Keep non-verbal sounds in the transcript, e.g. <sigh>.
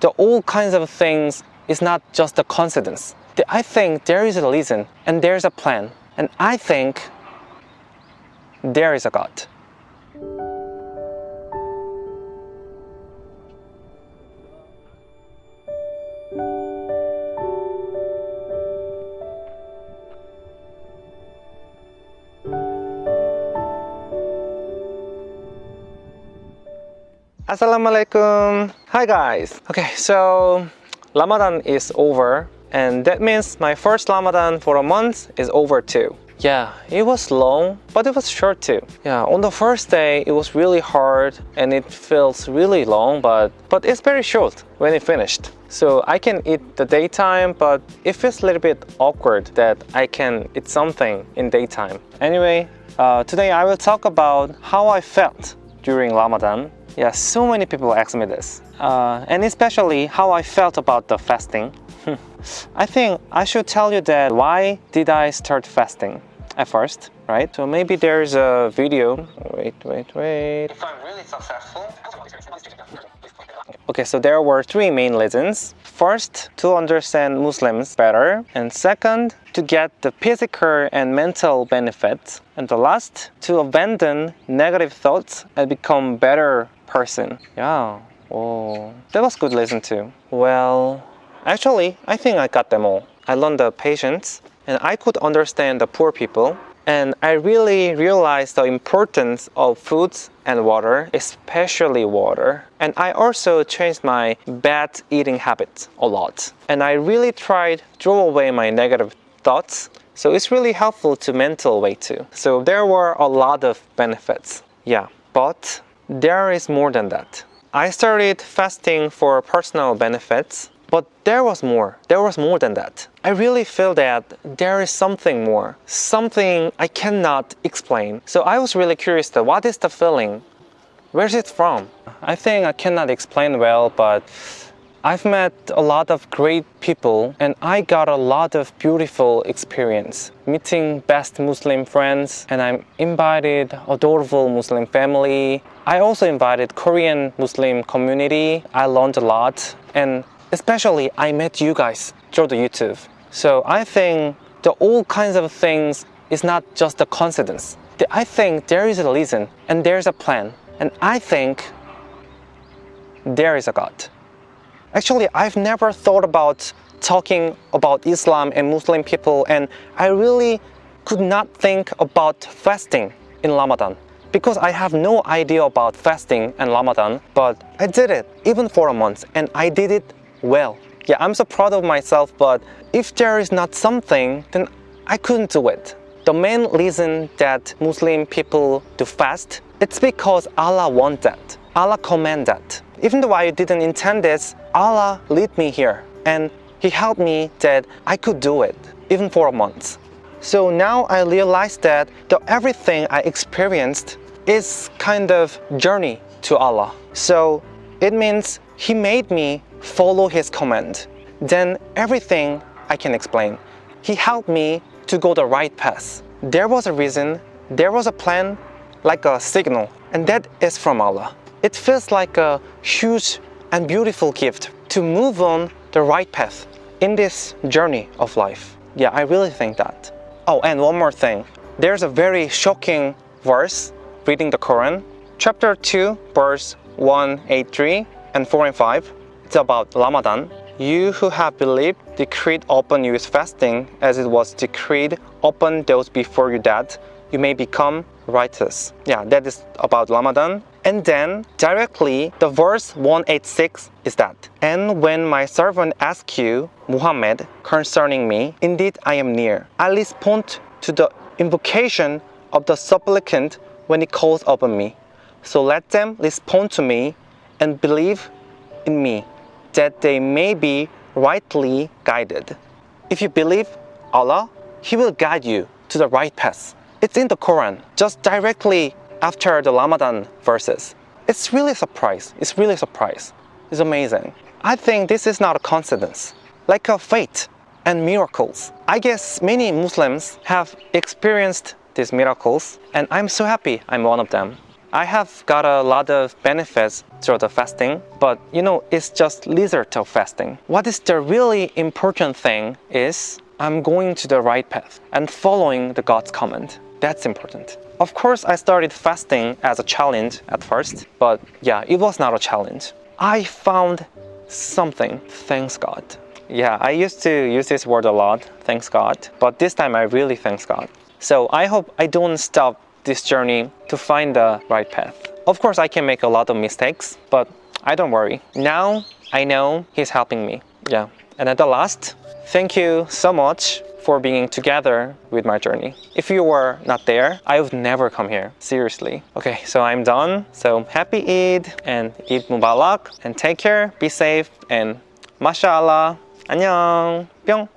the all kinds of things is not just a coincidence. I think there is a reason and there's a plan. And I think there is a God. Assalamualaikum. Hi guys. Okay, so Ramadan is over and that means my first Ramadan for a month is over too. Yeah, it was long, but it was short too. Yeah, on the first day, it was really hard and it feels really long, but, but it's very short when it finished. So I can eat the daytime, but it feels a little bit awkward that I can eat something in daytime. Anyway, uh, today I will talk about how I felt during Ramadan. Yeah, so many people ask me this. Uh, and especially how I felt about the fasting. <laughs> I think I should tell you that why did I start fasting at first, right? So maybe there's a video. Wait, wait, wait. If I'm really successful. Okay, so there were three main reasons. First, to understand Muslims better. And second, to get the physical and mental benefits. And the last, to abandon negative thoughts and become better person. Yeah, oh, that was good lesson too. Well, Actually, I think I got them all. I learned the patience and I could understand the poor people and I really realized the importance of foods and water, especially water. And I also changed my bad eating habits a lot. And I really tried to throw away my negative thoughts. So it's really helpful to mental way too. So there were a lot of benefits. Yeah, but there is more than that. I started fasting for personal benefits but there was more. There was more than that. I really feel that there is something more. Something I cannot explain. So I was really curious that what is the feeling? Where's it from? I think I cannot explain well, but I've met a lot of great people and I got a lot of beautiful experience meeting best Muslim friends and I'm invited adorable Muslim family. I also invited Korean Muslim community. I learned a lot and Especially, I met you guys through the YouTube. So I think the all kinds of things is not just a coincidence. I think there is a reason and there's a plan. And I think there is a God. Actually, I've never thought about talking about Islam and Muslim people and I really could not think about fasting in Ramadan because I have no idea about fasting and Ramadan, but I did it even for a month and I did it well. Yeah, I'm so proud of myself, but if there is not something, then I couldn't do it. The main reason that Muslim people do fast, it's because Allah want that. Allah command that. Even though I didn't intend this, Allah lead me here and He helped me that I could do it, even for a month. So now I realize that the everything I experienced is kind of journey to Allah. So it means He made me follow his command. Then everything I can explain. He helped me to go the right path. There was a reason, there was a plan, like a signal, and that is from Allah. It feels like a huge and beautiful gift to move on the right path in this journey of life. Yeah, I really think that. Oh, and one more thing. There's a very shocking verse reading the Quran. Chapter 2, verse 183 and 4 and 5 it's about Ramadan. You who have believed decreed upon you is fasting as it was decreed upon those before you that you may become righteous. Yeah, that is about Ramadan. And then directly the verse 186 is that. And when my servant asks you, Muhammad, concerning me, indeed I am near. I respond to the invocation of the supplicant when he calls upon me. So let them respond to me and believe in me that they may be rightly guided. If you believe Allah, He will guide you to the right path. It's in the Quran, just directly after the Ramadan verses. It's really a surprise. It's really a surprise. It's amazing. I think this is not a coincidence, like a fate and miracles. I guess many Muslims have experienced these miracles and I'm so happy I'm one of them. I have got a lot of benefits through the fasting, but you know, it's just result of fasting. What is the really important thing is I'm going to the right path and following the God's command. That's important. Of course, I started fasting as a challenge at first, but yeah, it was not a challenge. I found something, thanks God. Yeah, I used to use this word a lot, thanks God, but this time I really thanks God. So I hope I don't stop this journey to find the right path. Of course, I can make a lot of mistakes, but I don't worry. Now I know He's helping me. Yeah. And at the last, thank you so much for being together with my journey. If you were not there, I would never come here, seriously. Okay, so I'm done. So happy Eid and Eid Mubarak and take care, be safe and mashallah, 안녕, 뿅!